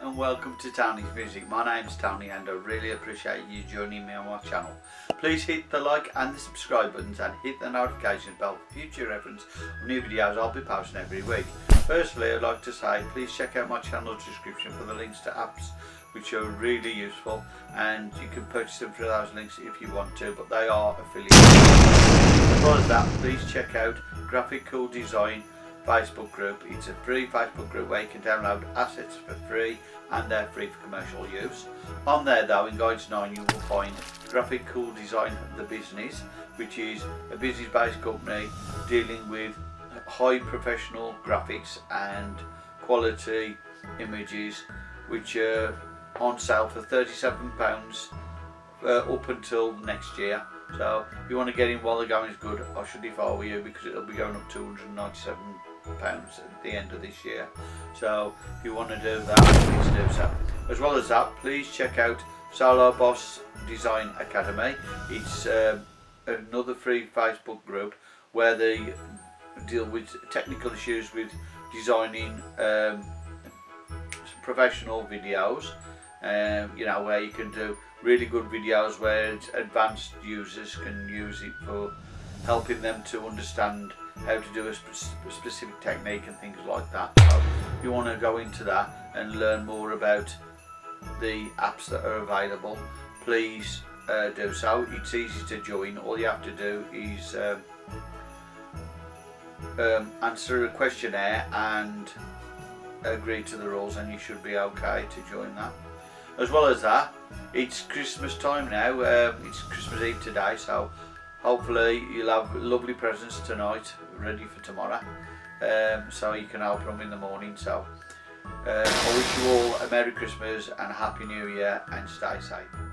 And welcome to Tony's Music. My name's Tony and I really appreciate you joining me on my channel. Please hit the like and the subscribe buttons and hit the notification bell for future reference of new videos I'll be posting every week. Firstly I'd like to say please check out my channel description for the links to apps which are really useful and you can purchase them through those links if you want to but they are affiliated. As as that please check out Graphic Cool Design Facebook group. It's a free Facebook group where you can download assets for free and they're free for commercial use. On there though in Guides 9 you will find Graphic Cool Design The Business which is a business based company dealing with high professional graphics and quality images which are on sale for £37 uh, up until next year. So if you want to get in while the going is good, I should if I were you because it'll be going up to 197 pounds at the end of this year. So if you want to do that please do so. As well as that please check out Solar Boss Design Academy. It's um, another free Facebook group where they deal with technical issues with designing um, professional videos. Um, you know where you can do really good videos where advanced users can use it for helping them to understand how to do a sp specific technique and things like that. So if you want to go into that and learn more about the apps that are available, please uh, do so. It's easy to join. All you have to do is um, um, answer a questionnaire and agree to the rules and you should be okay to join that. As well as that, it's Christmas time now. Um, it's Christmas Eve today, so hopefully you'll have lovely presents tonight ready for tomorrow. Um, so you can help them in the morning so uh, I wish you all a Merry Christmas and a Happy New Year and stay safe.